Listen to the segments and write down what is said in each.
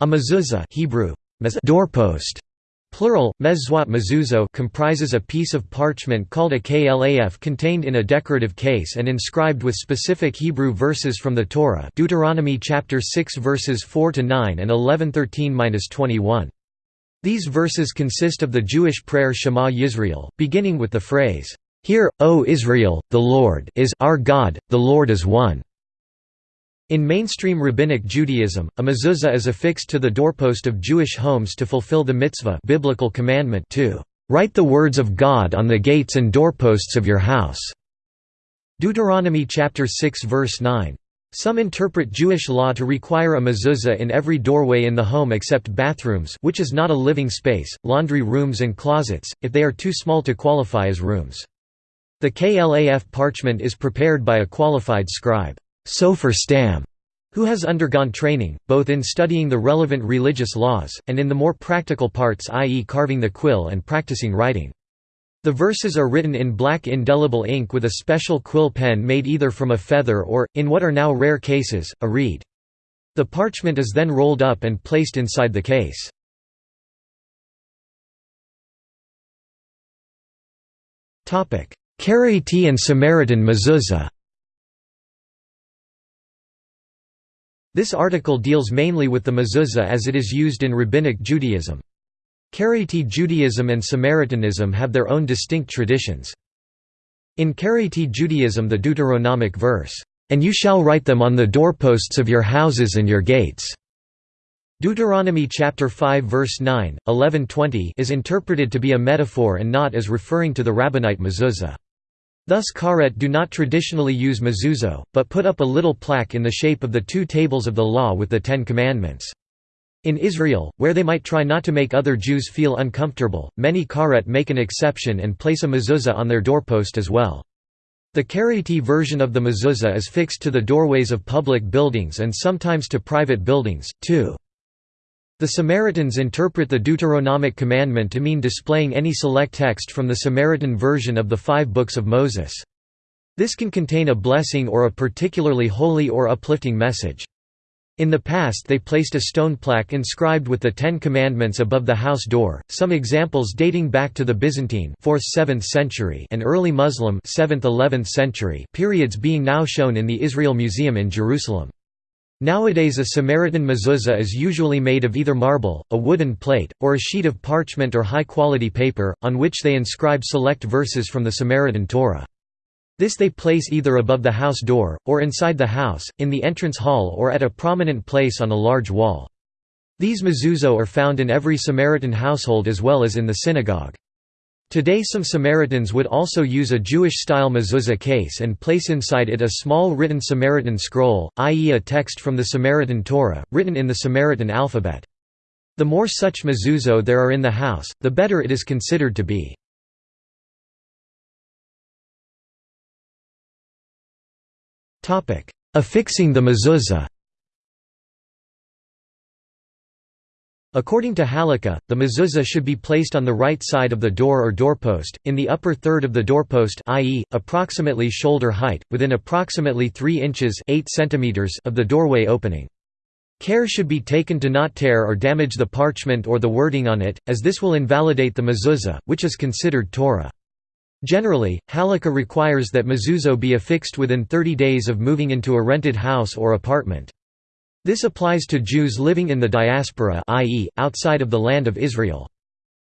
A mezuzah Hebrew, doorpost, plural, mezzuat mezuzot comprises a piece of parchment called a klaf contained in a decorative case and inscribed with specific Hebrew verses from the Torah Deuteronomy chapter 6 verses 4 to 9 and 11:13-21. These verses consist of the Jewish prayer Shema Yisrael, beginning with the phrase, Hear, O Israel, the Lord is our God, the Lord is one. In mainstream Rabbinic Judaism, a mezuzah is affixed to the doorpost of Jewish homes to fulfill the mitzvah biblical commandment to "...write the words of God on the gates and doorposts of your house." Deuteronomy chapter 6 verse 9. Some interpret Jewish law to require a mezuzah in every doorway in the home except bathrooms which is not a living space, laundry rooms and closets, if they are too small to qualify as rooms. The KLAF parchment is prepared by a qualified scribe. Sofer Stam, who has undergone training, both in studying the relevant religious laws, and in the more practical parts i.e. carving the quill and practicing writing. The verses are written in black indelible ink with a special quill pen made either from a feather or, in what are now rare cases, a reed. The parchment is then rolled up and placed inside the case. Karaite and Samaritan mezuzah This article deals mainly with the mezuzah as it is used in Rabbinic Judaism. Karaite Judaism and Samaritanism have their own distinct traditions. In Karaite Judaism the Deuteronomic verse, "'And you shall write them on the doorposts of your houses and your gates' Deuteronomy chapter 5 verse 9, 11-20 is interpreted to be a metaphor and not as referring to the rabbinite mezuzah. Thus Karaites do not traditionally use mezuzot, but put up a little plaque in the shape of the two tables of the law with the Ten Commandments. In Israel, where they might try not to make other Jews feel uncomfortable, many Karaites make an exception and place a mezuzah on their doorpost as well. The Karaite version of the mezuzah is fixed to the doorways of public buildings and sometimes to private buildings, too. The Samaritans interpret the Deuteronomic commandment to mean displaying any select text from the Samaritan version of the five books of Moses. This can contain a blessing or a particularly holy or uplifting message. In the past they placed a stone plaque inscribed with the Ten Commandments above the house door, some examples dating back to the Byzantine 4th–7th century and early Muslim 7th–11th century periods being now shown in the Israel Museum in Jerusalem. Nowadays a Samaritan mezuzah is usually made of either marble, a wooden plate, or a sheet of parchment or high-quality paper, on which they inscribe select verses from the Samaritan Torah. This they place either above the house door, or inside the house, in the entrance hall or at a prominent place on a large wall. These mezuzot are found in every Samaritan household as well as in the synagogue. Today some Samaritans would also use a Jewish-style mezuzah case and place inside it a small written Samaritan scroll, i.e. a text from the Samaritan Torah, written in the Samaritan alphabet. The more such mezuzot there are in the house, the better it is considered to be. Affixing the mezuzah According to Halakha, the mezuzah should be placed on the right side of the door or doorpost, in the upper third of the doorpost i.e., approximately shoulder height, within approximately 3 inches 8 centimeters of the doorway opening. Care should be taken to not tear or damage the parchment or the wording on it, as this will invalidate the mezuzah, which is considered Torah. Generally, Halakha requires that mezuzot be affixed within 30 days of moving into a rented house or apartment. This applies to Jews living in the diaspora i.e., outside of the land of Israel.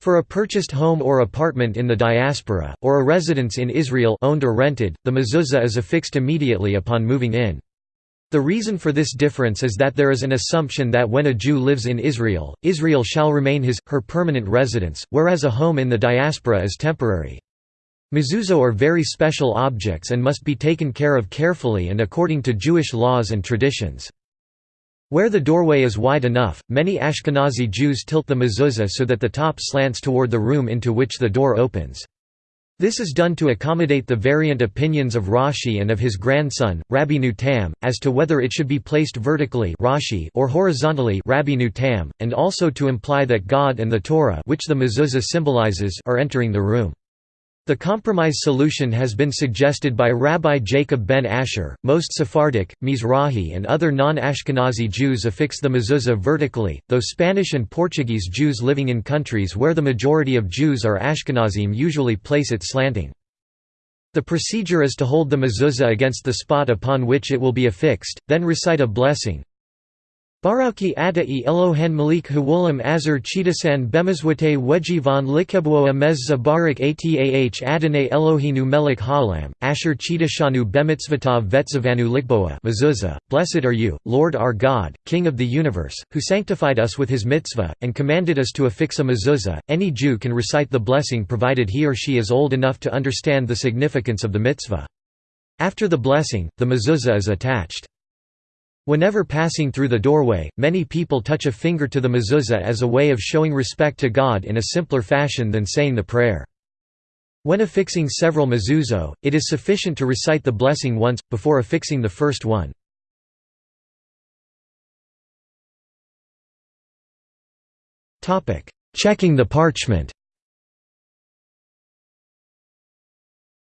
For a purchased home or apartment in the diaspora, or a residence in Israel owned or rented, the mezuzah is affixed immediately upon moving in. The reason for this difference is that there is an assumption that when a Jew lives in Israel, Israel shall remain his, her permanent residence, whereas a home in the diaspora is temporary. Mezuzah are very special objects and must be taken care of carefully and according to Jewish laws and traditions. Where the doorway is wide enough, many Ashkenazi Jews tilt the mezuzah so that the top slants toward the room into which the door opens. This is done to accommodate the variant opinions of Rashi and of his grandson, Rabbeinu Tam, as to whether it should be placed vertically Rashi or horizontally Rabbeinu Tam, and also to imply that God and the Torah which the mezuzah symbolizes are entering the room. The compromise solution has been suggested by Rabbi Jacob ben Asher. Most Sephardic, Mizrahi, and other non Ashkenazi Jews affix the mezuzah vertically, though Spanish and Portuguese Jews living in countries where the majority of Jews are Ashkenazim usually place it slanting. The procedure is to hold the mezuzah against the spot upon which it will be affixed, then recite a blessing, Barauki Ata'i Elohen Malik Hawulam Azur Chidasan Bemazwate Wejivan Likebwoa Mezza Barak Atah Adonai Elohinu Melik Halam, Asher Chidashanu Bemitzvatav Vetzavanu Likboa Mezuzah, Blessed are you, Lord our God, King of the universe, who sanctified us with his mitzvah, and commanded us to affix a mezuzah. Any Jew can recite the blessing provided he or she is old enough to understand the significance of the mitzvah. After the blessing, the mezuzah is attached. Whenever passing through the doorway, many people touch a finger to the mezuzah as a way of showing respect to God in a simpler fashion than saying the prayer. When affixing several mezuzot, it is sufficient to recite the blessing once, before affixing the first one. Checking the parchment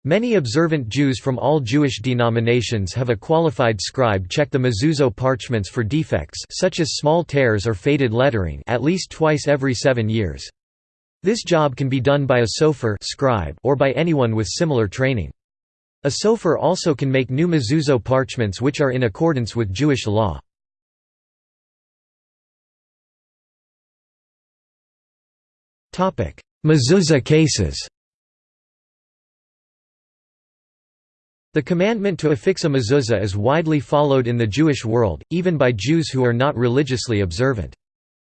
Many observant Jews from all Jewish denominations have a qualified scribe check the mezuzot parchments for defects such as small tears or faded lettering at least twice every seven years. This job can be done by a sofer scribe or by anyone with similar training. A sofer also can make new mezuzot parchments which are in accordance with Jewish law. Mezuzah cases The commandment to affix a mezuzah is widely followed in the Jewish world, even by Jews who are not religiously observant.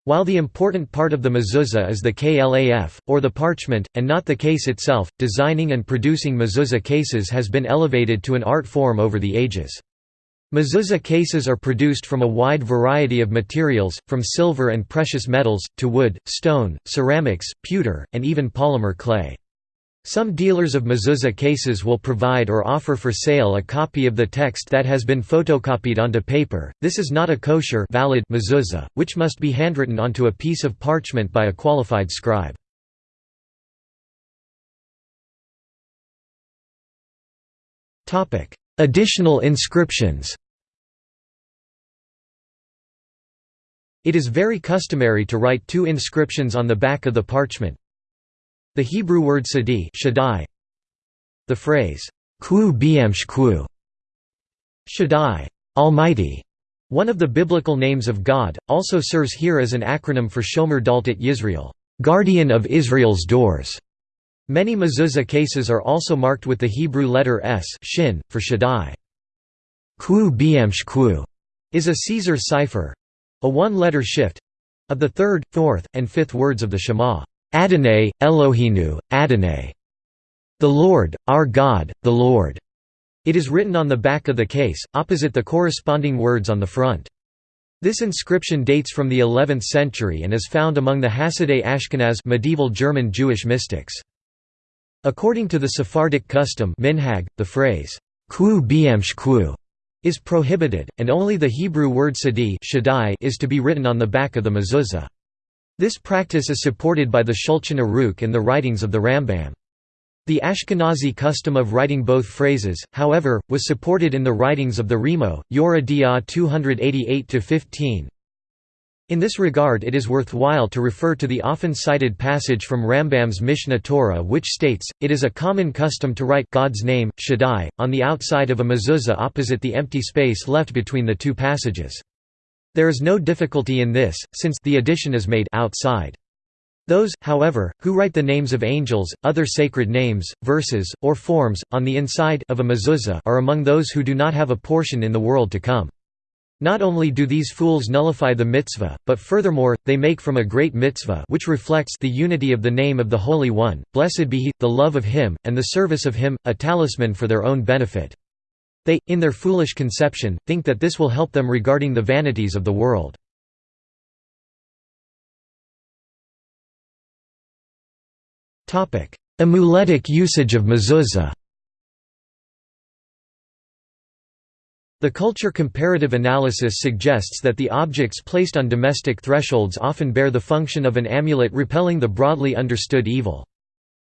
While the important part of the mezuzah is the klaf, or the parchment, and not the case itself, designing and producing mezuzah cases has been elevated to an art form over the ages. Mezuzah cases are produced from a wide variety of materials, from silver and precious metals, to wood, stone, ceramics, pewter, and even polymer clay. Some dealers of mezuzah cases will provide or offer for sale a copy of the text that has been photocopied onto paper. This is not a kosher valid mezuzah, which must be handwritten onto a piece of parchment by a qualified scribe. Topic: Additional inscriptions. It is very customary to write two inscriptions on the back of the parchment, the Hebrew word sadi Shaddai. The phrase, Ku Biamshku Shaddai, Almighty, one of the biblical names of God, also serves here as an acronym for Shomer Daltot Yisrael, guardian of Israel's doors. Many mezuzah cases are also marked with the Hebrew letter S shin, for Shaddai. Ku Biamshku is a Caesar cipher a one-letter shift of the third, fourth, and fifth words of the Shema. Adonai, Elohinu, Adonai. The Lord, our God, the Lord. It is written on the back of the case, opposite the corresponding words on the front. This inscription dates from the 11th century and is found among the Hasidei Ashkenaz medieval German Jewish mystics. According to the Sephardic custom minhag, the phrase, Ku is prohibited, and only the Hebrew word sadi is to be written on the back of the mezuzah. This practice is supported by the Shulchan Aruch and the writings of the Rambam. The Ashkenazi custom of writing both phrases, however, was supported in the writings of the Rema, Yoreh De'ah 288–15. In this regard it is worthwhile to refer to the often cited passage from Rambam's Mishneh Torah which states, it is a common custom to write God's name, Shaddai, on the outside of a mezuzah opposite the empty space left between the two passages. There is no difficulty in this, since the addition is made outside. Those, however, who write the names of angels, other sacred names, verses, or forms, on the inside of a mezuzah are among those who do not have a portion in the world to come. Not only do these fools nullify the mitzvah, but furthermore, they make from a great mitzvah which reflects the unity of the name of the Holy One, blessed be He, the love of Him, and the service of Him, a talisman for their own benefit. They, in their foolish conception, think that this will help them regarding the vanities of the world. Amuletic usage of mezuzah The culture comparative analysis suggests that the objects placed on domestic thresholds often bear the function of an amulet repelling the broadly understood evil.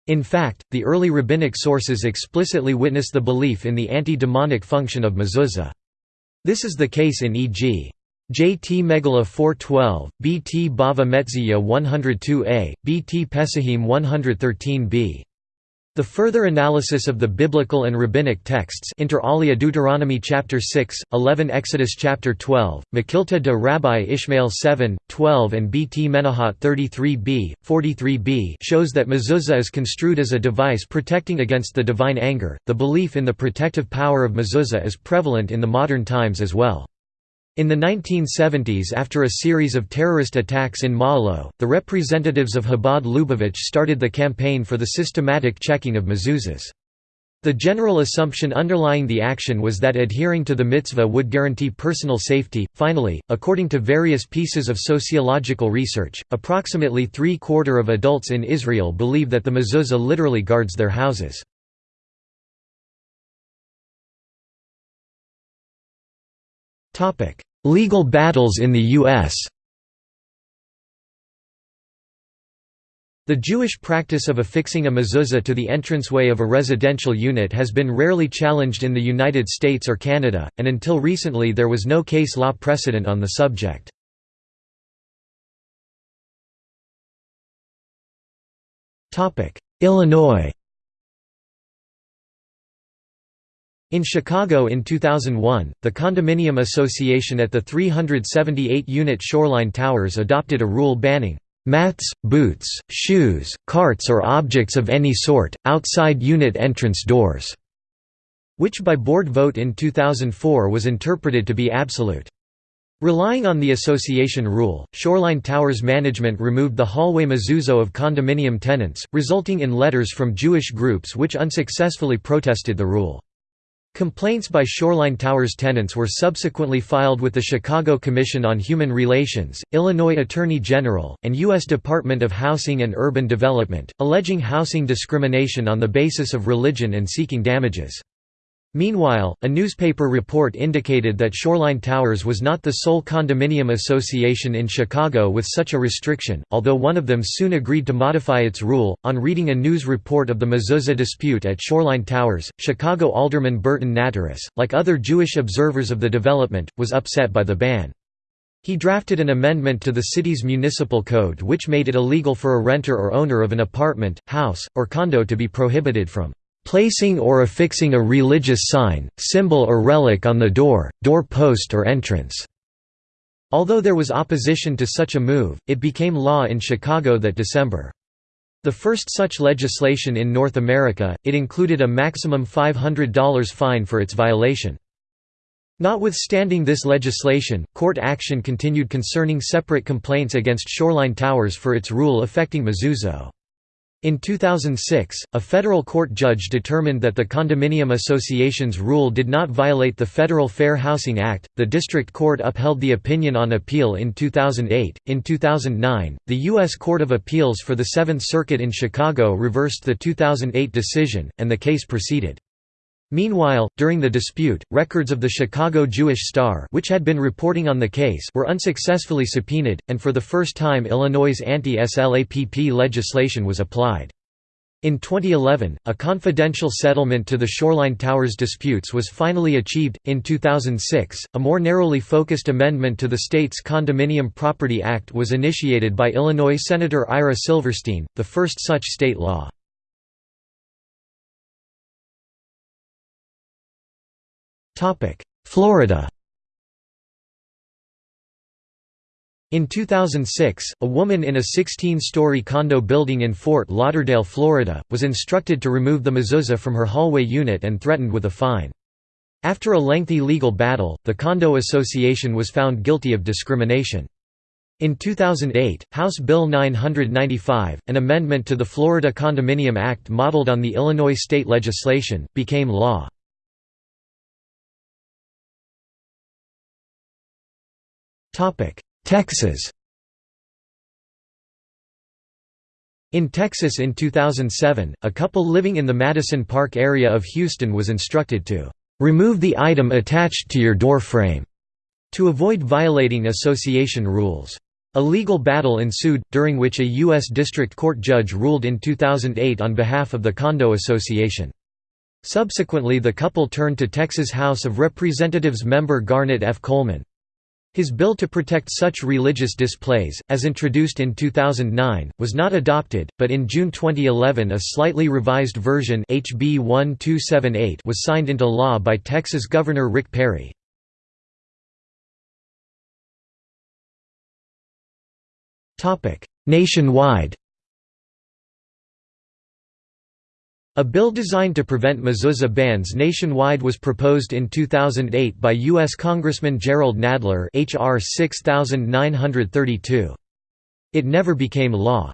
In fact, the early rabbinic sources explicitly witness the belief in the anti-demonic function of mezuzah. This is the case in e.g. JT Megillah 412, BT Bava Metzia 102a, BT Pesachim 113b. The further analysis of the biblical and rabbinic texts inter alia Deuteronomy chapter 6, 11 Exodus chapter 12, Mekhilta de Rabbi Ishmael 7, 12 and Bt Menahot 33b, 43b shows that mezuzah is construed as a device protecting against the divine anger. The belief in the protective power of mezuzah is prevalent in the modern times as well. In the 1970s after a series of terrorist attacks in Ma'alot, the representatives of Chabad Lubavitch started the campaign for the systematic checking of mezuzahs. The general assumption underlying the action was that adhering to the mitzvah would guarantee personal safety. Finally, according to various pieces of sociological research, approximately three-quarter of adults in Israel believe that the mezuzah literally guards their houses. Legal battles in the U.S. The Jewish practice of affixing a mezuzah to the entranceway of a residential unit has been rarely challenged in the United States or Canada, and until recently there was no case law precedent on the subject. Illinois In Chicago in 2001, the Condominium Association at the 378-unit Shoreline Towers adopted a rule banning mats, boots, shoes, carts or objects of any sort, outside unit entrance doors", which by board vote in 2004 was interpreted to be absolute. Relying on the association rule, Shoreline Towers management removed the hallway mezuzah of condominium tenants, resulting in letters from Jewish groups which unsuccessfully protested the rule. Complaints by Shoreline Towers tenants were subsequently filed with the Chicago Commission on Human Relations, Illinois Attorney General, and U.S. Department of Housing and Urban Development, alleging housing discrimination on the basis of religion and seeking damages. Meanwhile, a newspaper report indicated that Shoreline Towers was not the sole condominium association in Chicago with such a restriction, although one of them soon agreed to modify its rule. On reading a news report of the mezuzah dispute at Shoreline Towers, Chicago Alderman Burton Natarus, like other Jewish observers of the development, was upset by the ban. He drafted an amendment to the city's municipal code which made it illegal for a renter or owner of an apartment, house, or condo to be prohibited from placing or affixing a religious sign, symbol or relic on the door, door post or entrance." Although there was opposition to such a move, it became law in Chicago that December. The first such legislation in North America, it included a maximum $500 fine for its violation. Notwithstanding this legislation, court action continued concerning separate complaints against Shoreline Towers for its rule affecting mezuzah. In 2006, a federal court judge determined that the Condominium Association's rule did not violate the Federal Fair Housing Act. The district court upheld the opinion on appeal in 2008. In 2009, the U.S. Court of Appeals for the Seventh Circuit in Chicago reversed the 2008 decision, and the case proceeded. Meanwhile, during the dispute, records of the Chicago Jewish Star which had been reporting on the case were unsuccessfully subpoenaed, and for the first time Illinois' anti-SLAPP legislation was applied. In 2011, a confidential settlement to the Shoreline Towers disputes was finally achieved. In 2006, a more narrowly focused amendment to the state's Condominium Property Act was initiated by Illinois Senator Ira Silverstein, the first such state law. Florida In 2006, a woman in a 16-story condo building in Fort Lauderdale, Florida, was instructed to remove the mezuzah from her hallway unit and threatened with a fine. After a lengthy legal battle, the condo association was found guilty of discrimination. In 2008, House Bill 995, an amendment to the Florida Condominium Act modeled on the Illinois state legislation, became law. Texas In Texas in 2007, a couple living in the Madison Park area of Houston was instructed to "...remove the item attached to your door frame," to avoid violating association rules. A legal battle ensued, during which a U.S. District Court judge ruled in 2008 on behalf of the Condo Association. Subsequently the couple turned to Texas House of Representatives member Garnet F. Coleman. His bill to protect such religious displays, as introduced in 2009, was not adopted, but in June 2011 a slightly revised version HB 1278 was signed into law by Texas Governor Rick Perry. Nationwide A bill designed to prevent mezuzah bans nationwide was proposed in 2008 by U.S. Congressman Jerrold Nadler H.R. 6932. It never became law.